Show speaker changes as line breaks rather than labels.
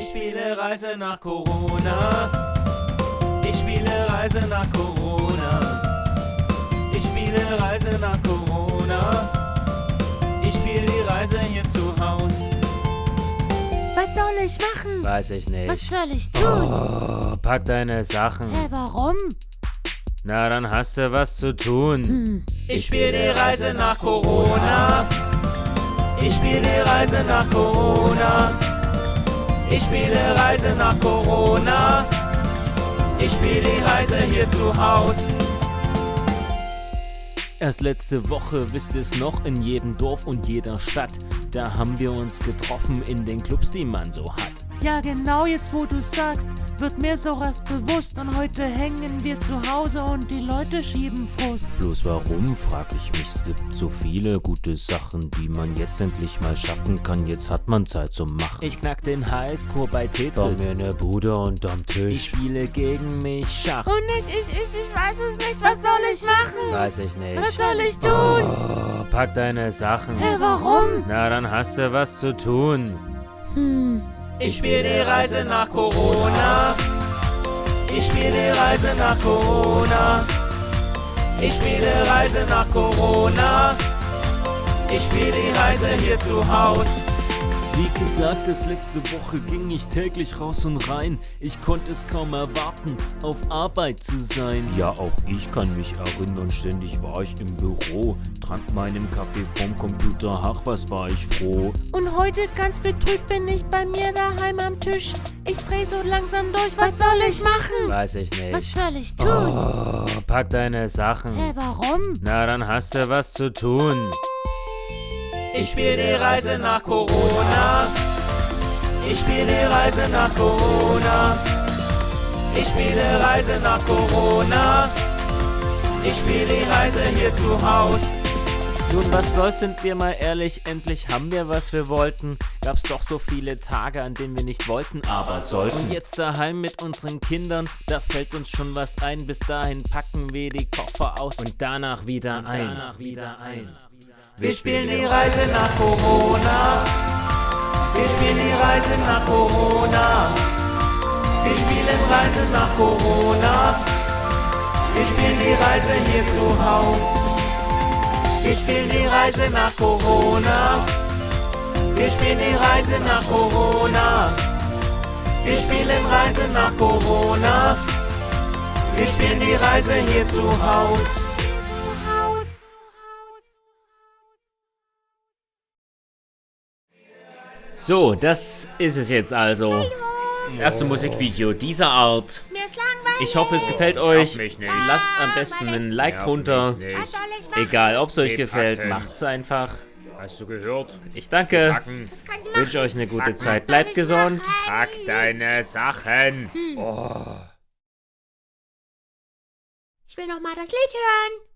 Ich spiele Reise nach Corona. Ich spiele Reise nach Corona. Ich spiele Reise nach Corona. Ich spiele die Reise hier zu Haus.
Was soll ich machen?
Weiß ich nicht.
Was soll ich tun?
Oh, pack deine Sachen.
Hä, warum?
Na, dann hast du was zu tun.
Hm.
Ich spiele die Reise nach Corona. Ich spiele die Reise nach Corona. Ich spiele Reise nach Corona. Ich spiele die Reise hier zu Haus. Erst letzte Woche, wisst ihr es noch, in jedem Dorf und jeder Stadt, da haben wir uns getroffen in den Clubs, die man so hat.
Ja, genau jetzt, wo du sagst, wird mir sowas bewusst und heute hängen wir zu Hause und die Leute schieben Frust.
Bloß warum, frag ich mich. Es gibt so viele gute Sachen, die man jetzt endlich mal schaffen kann. Jetzt hat man Zeit zum Machen. Ich knack den Highscore bei Tetris.
mir ne Bude unterm
Ich
Tisch.
spiele gegen mich Schach.
Und ich, ich, ich, ich weiß es nicht, was soll ich machen?
Weiß ich nicht.
Was soll ich tun?
Oh, pack deine Sachen.
Hä, warum?
Na, dann hast du was zu tun.
Hm.
Ich spiele die Reise nach Corona. Ich spiele die Reise nach Corona. Ich spiele Reise nach Corona. Ich spiele die Reise hier zu Haus. Wie gesagt, das letzte Woche ging ich täglich raus und rein. Ich konnte es kaum erwarten, auf Arbeit zu sein.
Ja, auch ich kann mich erinnern, ständig war ich im Büro, trank meinen Kaffee vom Computer, ach, was war ich froh.
Und heute ganz betrübt bin ich bei mir daheim am Tisch. Ich dreh so langsam durch, was soll ich machen?
Weiß ich nicht.
Was soll ich tun?
Oh, pack deine Sachen.
Hä, warum?
Na, dann hast du was zu tun. Ich spiele die Reise nach Corona. Ich spiele die Reise nach Corona. Ich spiele Reise nach Corona. Ich spiele die Reise hier zu Haus. Nun, was soll's, sind wir mal ehrlich, endlich haben wir, was wir wollten. Gab's doch so viele Tage, an denen wir nicht wollten, aber sollten. Und jetzt daheim mit unseren Kindern, da fällt uns schon was ein. Bis dahin packen wir die Koffer aus und danach wieder ein. Danach wieder ein. Wir spielen die Reise nach Corona. Wir spielen die Reise nach Corona. Wir spielen Reise nach Corona. Wir spielen die Reise hier zu Haus. Wir spielen die Reise nach Corona. Wir spielen die Reise nach Corona. Wir spielen Reise nach Corona. Wir spielen die Reise hier zu Haus. So, das ist es jetzt also. Das erste Musikvideo dieser Art. Ich hoffe, es gefällt euch. Lasst am besten einen Like drunter. Egal, ob es euch gefällt,
packen.
macht's einfach.
Hast du gehört?
Ich danke.
Packen.
Wünsche euch eine gute
Packen.
Zeit. Bleibt gesund.
Pack deine Sachen.
Ich will noch mal das Lied hören.